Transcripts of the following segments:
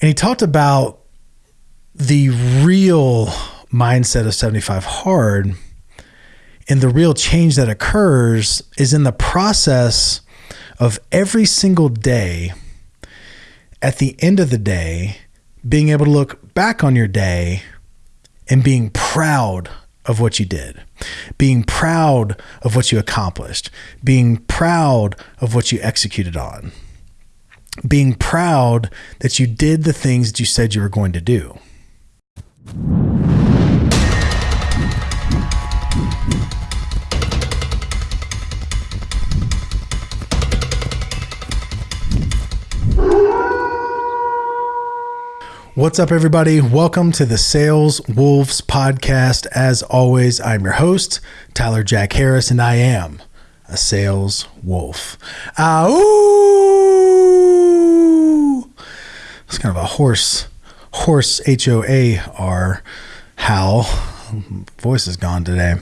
And he talked about the real mindset of 75 hard and the real change that occurs is in the process of every single day at the end of the day being able to look back on your day and being proud of what you did, being proud of what you accomplished, being proud of what you executed on, being proud that you did the things that you said you were going to do. What's up, everybody? Welcome to the Sales Wolves podcast. As always, I'm your host, Tyler Jack Harris, and I am a sales wolf. Ah, ooh! It's kind of a horse, horse H O A R howl. Voice is gone today.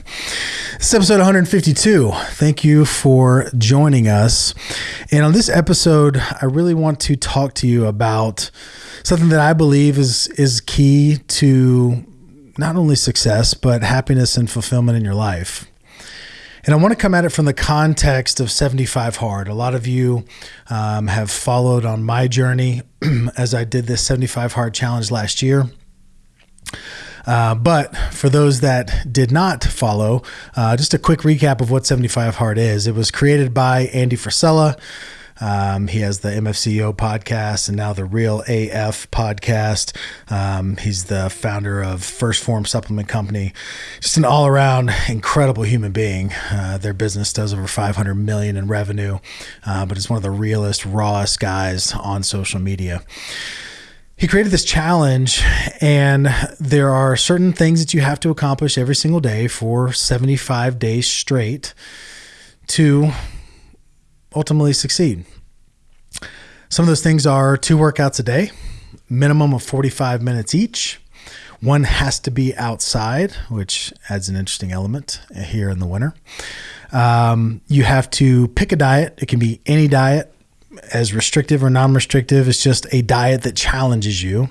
This is episode 152. Thank you for joining us. And on this episode, I really want to talk to you about something that I believe is is key to not only success but happiness and fulfillment in your life. And I want to come at it from the context of 75 Hard. A lot of you um, have followed on my journey as I did this 75 Hard challenge last year. Uh, but for those that did not follow, uh, just a quick recap of what 75 Hard is. It was created by Andy Frisella. Um, he has the MFCEO podcast and now the Real AF podcast. Um, he's the founder of First Form Supplement Company. Just an all around incredible human being. Uh, their business does over 500 million in revenue, uh, but it's one of the realest, rawest guys on social media he created this challenge and there are certain things that you have to accomplish every single day for 75 days straight to ultimately succeed. Some of those things are two workouts a day, minimum of 45 minutes each. One has to be outside, which adds an interesting element here in the winter. Um, you have to pick a diet. It can be any diet, as restrictive or non-restrictive. It's just a diet that challenges you,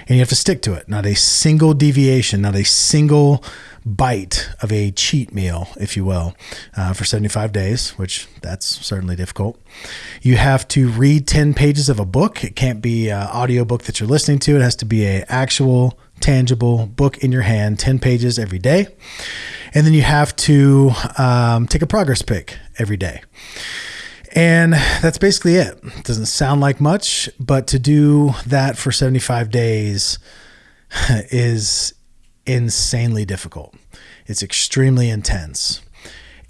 and you have to stick to it. Not a single deviation, not a single bite of a cheat meal, if you will, uh, for 75 days, which that's certainly difficult. You have to read 10 pages of a book. It can't be an audiobook that you're listening to. It has to be a actual tangible book in your hand, 10 pages every day. And then you have to um, take a progress pic every day. And that's basically it. it. Doesn't sound like much, but to do that for 75 days is insanely difficult. It's extremely intense.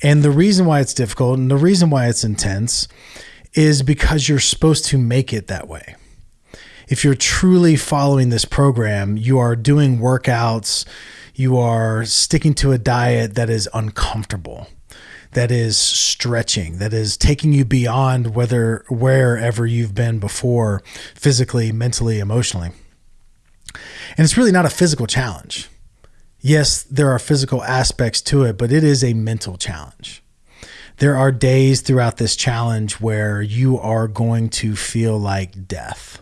And the reason why it's difficult and the reason why it's intense is because you're supposed to make it that way. If you're truly following this program, you are doing workouts, you are sticking to a diet that is uncomfortable, that is stretching, that is taking you beyond whether wherever you've been before, physically, mentally, emotionally. And it's really not a physical challenge yes, there are physical aspects to it, but it is a mental challenge. There are days throughout this challenge where you are going to feel like death.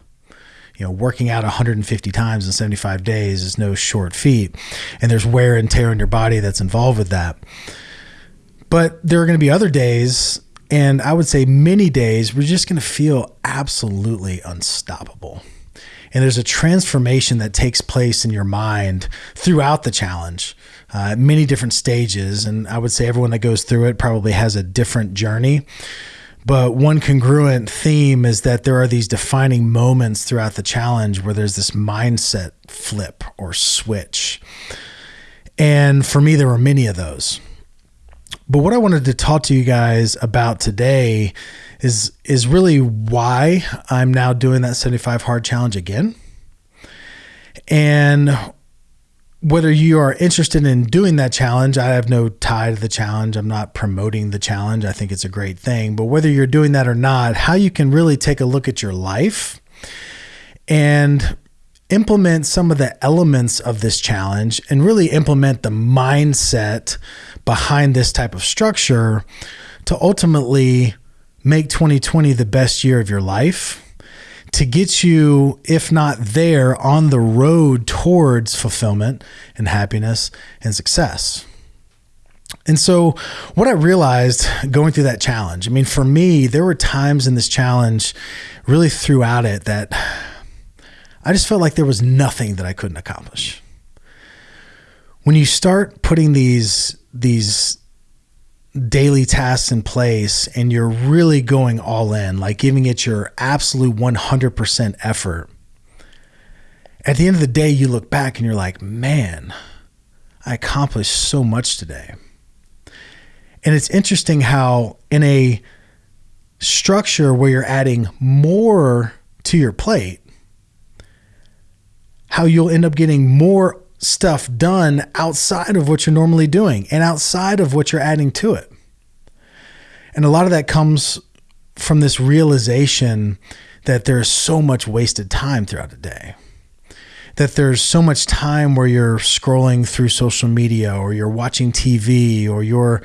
You know, working out 150 times in 75 days is no short feat, and there's wear and tear in your body that's involved with that. But there are going to be other days, and I would say many days, we're just going to feel absolutely unstoppable and there's a transformation that takes place in your mind throughout the challenge uh, many different stages. And i would say everyone that goes through it probably has a different journey. But one congruent theme is that there are these defining moments throughout the challenge where there's this mindset flip or switch. And for me there were many of those. But what i wanted to talk to you guys about today is is really why I'm now doing that 75 hard challenge again. And whether you are interested in doing that challenge, I have no tie to the challenge. I'm not promoting the challenge. I think it's a great thing. But whether you're doing that or not, how you can really take a look at your life and implement some of the elements of this challenge and really implement the mindset behind this type of structure to ultimately make 2020 the best year of your life, to get you, if not there, on the road towards fulfillment and happiness and success. And so, what I realized going through that challenge, I mean, for me, there were times in this challenge, really throughout it, that I just felt like there was nothing that I couldn't accomplish. When you start putting these, these, daily tasks in place and you're really going all in, like giving it your absolute 100% effort, at the end of the day, you look back and you're like, man, I accomplished so much today. And it's interesting how, in a structure where you're adding more to your plate, how you'll end up getting more stuff done outside of what you're normally doing and outside of what you're adding to it. And a lot of that comes from this realization that there's so much wasted time throughout the day. That there's so much time where you're scrolling through social media or you're watching TV or you're,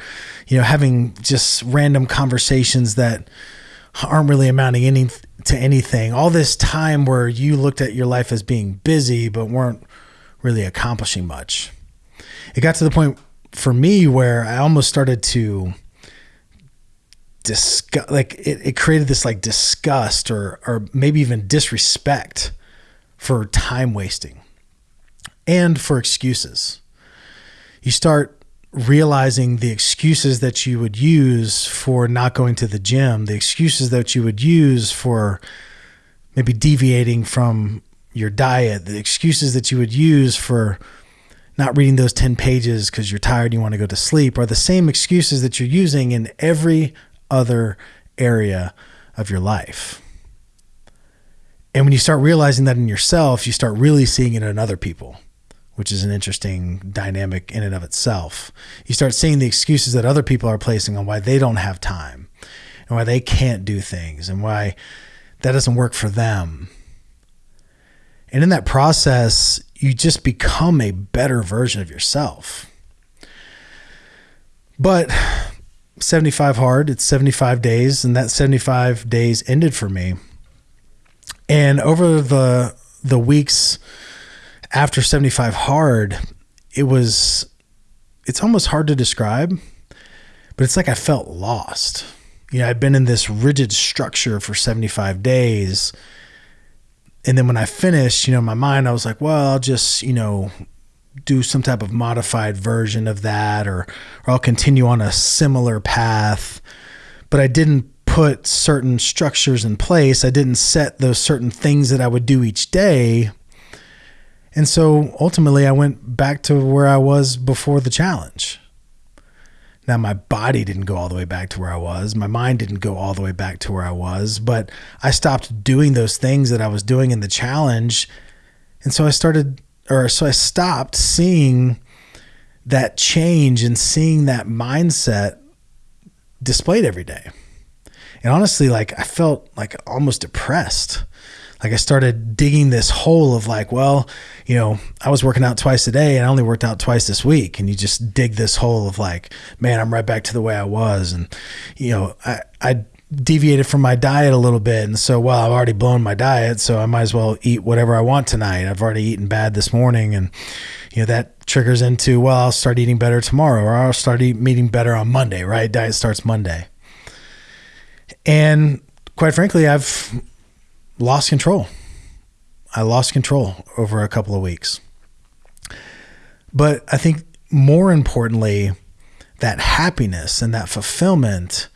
you know, having just random conversations that aren't really amounting any to anything. All this time where you looked at your life as being busy but weren't really accomplishing much. It got to the point for me where I almost started to disgust like it, it created this like disgust or or maybe even disrespect for time wasting and for excuses. You start realizing the excuses that you would use for not going to the gym, the excuses that you would use for maybe deviating from your diet, the excuses that you would use for not reading those 10 pages because you're tired and you want to go to sleep are the same excuses that you're using in every other area of your life. And when you start realizing that in yourself, you start really seeing it in other people, which is an interesting dynamic in and of itself. You start seeing the excuses that other people are placing on why they don't have time and why they can't do things and why that doesn't work for them. And in that process, you just become a better version of yourself. But 75 hard, it's 75 days, and that 75 days ended for me. And over the the weeks after 75 hard, it was it's almost hard to describe, but it's like I felt lost. You know, I'd been in this rigid structure for 75 days. And then when I finished, you know, in my mind, I was like, well, I'll just, you know, do some type of modified version of that or, or I'll continue on a similar path. But I didn't put certain structures in place. I didn't set those certain things that I would do each day. And so ultimately, I went back to where I was before the challenge. Now, my body didn't go all the way back to where I was. My mind didn't go all the way back to where I was, but I stopped doing those things that I was doing in the challenge. And so I started or so I stopped seeing that change and seeing that mindset displayed every day. And honestly, like I felt like almost depressed. Like I started digging this hole of like, well, you know, I was working out twice a day and I only worked out twice this week. And you just dig this hole of like, man, I'm right back to the way I was. And, you know, I, I deviated from my diet a little bit. And so, well, I've already blown my diet, so I might as well eat whatever I want tonight. I've already eaten bad this morning. And, you know, that triggers into, well, I'll start eating better tomorrow or I'll start eating better on Monday, right? Diet starts Monday. And quite frankly, I've lost control. I lost control over a couple of weeks. But I think more importantly, that happiness and that fulfillment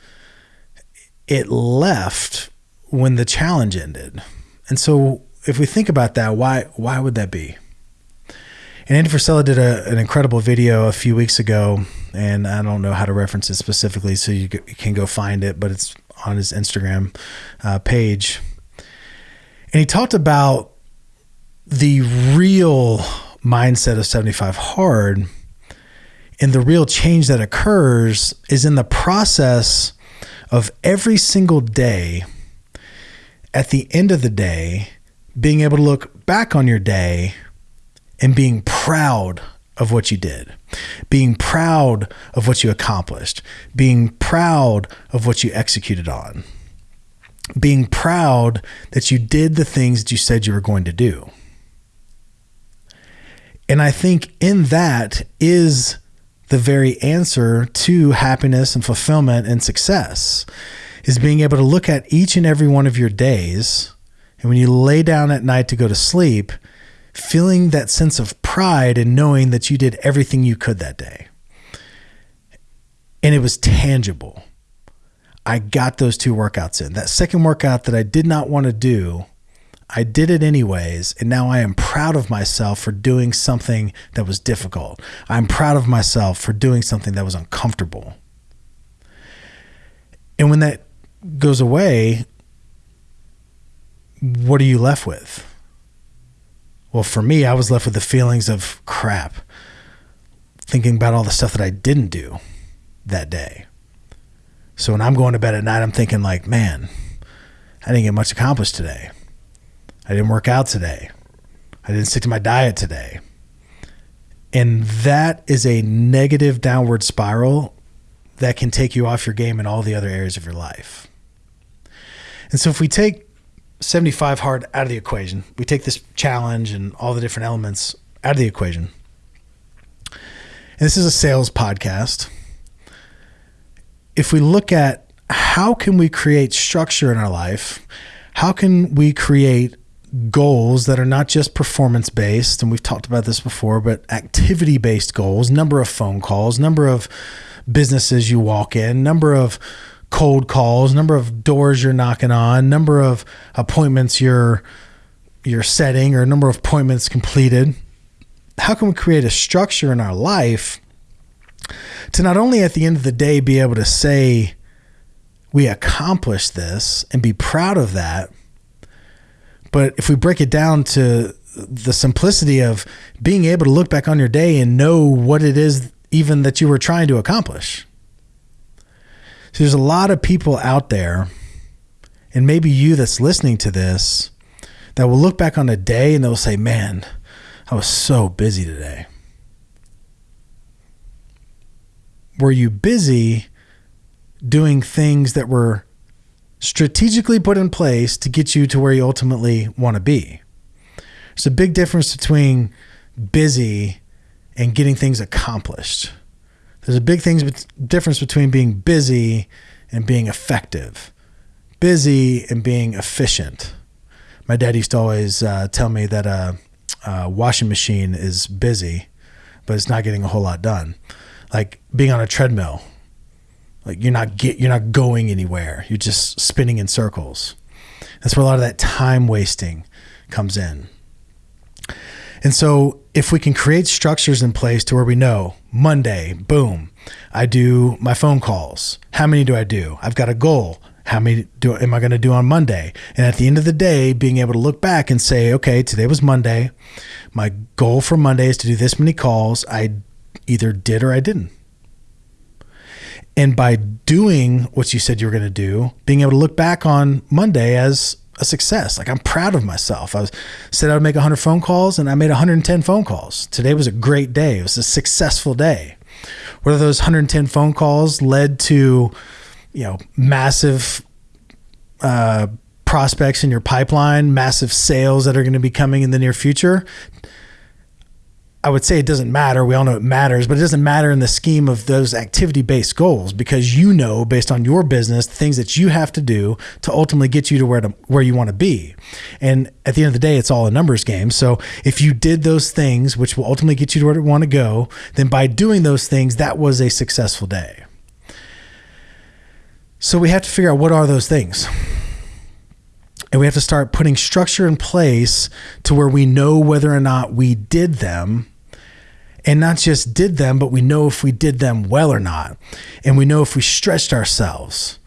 it left when the challenge ended. And so if we think about that, why why would that be? And Andy Frisella did a, an incredible video a few weeks ago, and I don't know how to reference it specifically, so you, can go find it, but it's on his Instagram uh, page. And he talked about the real mindset of 75 hard and the real change that occurs is in the process of every single day, at the end of the day, being able to look back on your day and being proud of what you did, being proud of what you accomplished, being proud of what you executed on. Being proud that you did the things that you said you were going to do. And I think in that is the very answer to happiness and fulfillment and success is being able to look at each and every one of your days and when you lay down at night to go to sleep feeling that sense of pride and knowing that you did everything you could that day and it was tangible I got those two workouts in that second workout that I did not want to do I did it anyways, and now I am proud of myself for doing something that was difficult. I'm proud of myself for doing something that was uncomfortable. And when that goes away, what are you left with? Well, for me, I was left with the feelings of crap, thinking about all the stuff that I didn't do that day. So when I'm going to bed at night, I'm thinking, like, man, I didn't get much accomplished today I didn't work out today. I didn't stick to my diet today. And that is a negative downward spiral that can take you off your game in all the other areas of your life. And so if we take 75 hard out of the equation, we take this challenge and all the different elements out of the equation. And this is a sales podcast. If we look at how can we create structure in our life? How can we create goals that are not just performance based, and we've talked about this before, but activity based goals, number of phone calls, number of businesses you walk in, number of cold calls, number of doors you're knocking on, number of appointments you're you're setting or number of appointments completed. How can we create a structure in our life to not only at the end of the day be able to say we accomplished this and be proud of that, but if we break it down to the simplicity of being able to look back on your day and know what it is even that you were trying to accomplish. So there's a lot of people out there, and maybe you that's listening to this, that will look back on a day and they'll say, Man, I was so busy today. Were you busy doing things that were strategically put in place to get you to where you ultimately want to be. There's a big difference between busy and getting things accomplished. There's a big things difference between being busy and being effective. Busy and being efficient. My dad used to always uh, tell me that a, a washing machine is busy, but it's not getting a whole lot done. Like being on a treadmill, like you're not get you're not going anywhere. You're just spinning in circles. That's where a lot of that time wasting comes in. And so if we can create structures in place to where we know Monday, boom, I do my phone calls. How many do I do? I've got a goal. How many do am I going to do on Monday? And at the end of the day, being able to look back and say, okay, today was Monday. My goal for Monday is to do this many calls. I either did or I didn't. And by doing what you said you were going to do, being able to look back on Monday as a success. Like I'm proud of myself. I was said I would make 100 phone calls and I made 110 phone calls. Today was a great day. It was a successful day. Whether those 110 phone calls led to, you know, massive uh, prospects in your pipeline, massive sales that are going to be coming in the near future, I would say it doesn't matter. We all know it matters, but it doesn't matter in the scheme of those activity based goals because you know, based on your business, the things that you have to do to ultimately get you to where to where you want to be. And at the end of the day, it's all a numbers game. So if you did those things, which will ultimately get you to where you want to go, then by doing those things, that was a successful day. So we have to figure out what are those things. And we have to start putting structure in place to where we know whether or not we did them. And not just did them, but we know if we did them well or not. And we know if we stretched ourselves.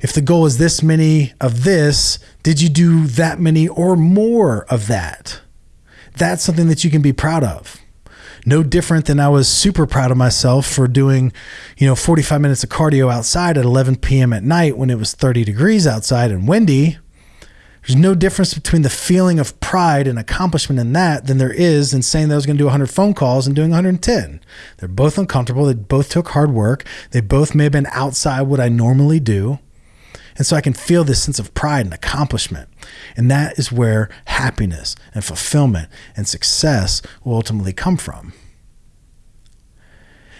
If the goal is this many of this, did you do that many or more of that? That's something that you can be proud of. No different than I was super proud of myself for doing, you know, 45 minutes of cardio outside at 11 p.m. at night when it was 30 degrees outside and windy there's no difference between the feeling of pride and accomplishment in that than there is in saying that I was going to do 100 phone calls and doing 110. They're both uncomfortable. They both took hard work. They both may have been outside what I normally do. And so I can feel this sense of pride and accomplishment. And that is where happiness and fulfillment and success will ultimately come from.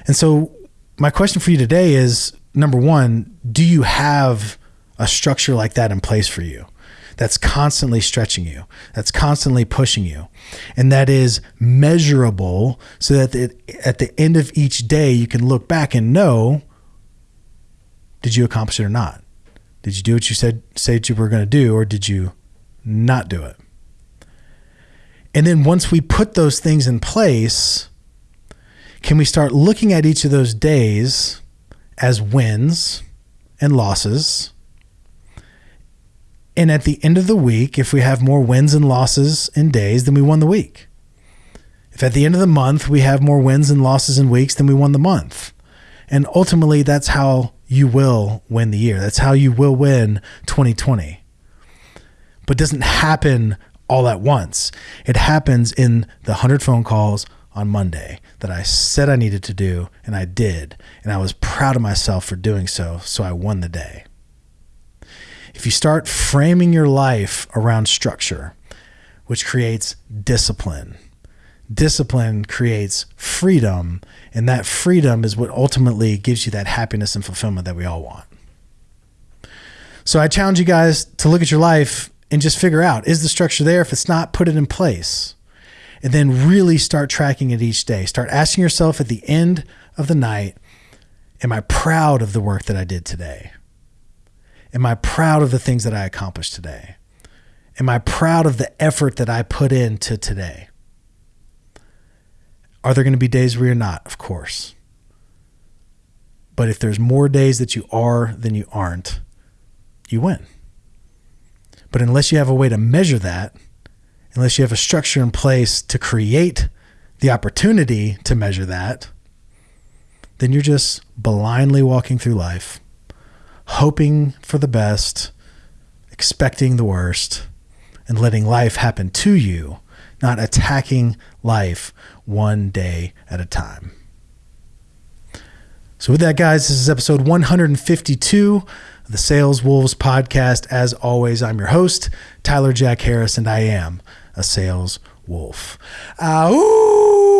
And so, my question for you today is number one, do you have a structure like that in place for you? That's constantly stretching you, that's constantly pushing you, and that is measurable so that it, at the end of each day, you can look back and know did you accomplish it or not? Did you do what you said said you were going to do, or did you not do it? And then once we put those things in place, can we start looking at each of those days as wins and losses? And at the end of the week, if we have more wins and losses in days, then we won the week. If at the end of the month we have more wins and losses in weeks, then we won the month. And ultimately, that's how you will win the year. That's how you will win 2020. But doesn't happen all at once. It happens in the 100 phone calls on Monday that I said I needed to do, and I did. And I was proud of myself for doing so, so I won the day. If you start framing your life around structure, which creates discipline, discipline creates freedom, and that freedom is what ultimately gives you that happiness and fulfillment that we all want. So I challenge you guys to look at your life and just figure out is the structure there? If it's not, put it in place. And then really start tracking it each day. Start asking yourself at the end of the night, Am I proud of the work that I did today? Am I proud of the things that I accomplished today? Am I proud of the effort that I put into today? Are there going to be days where you're not? Of course. But if there's more days that you are than you aren't, you win. But unless you have a way to measure that, unless you have a structure in place to create the opportunity to measure that, then you're just blindly walking through life, hoping for the best, expecting the worst, and letting life happen to you, not attacking life one day at a time. So, with that, guys, this is episode 152 of the Sales Wolves podcast. As always, I'm your host, Tyler Jack Harris, and I am a sales wolf. Ow!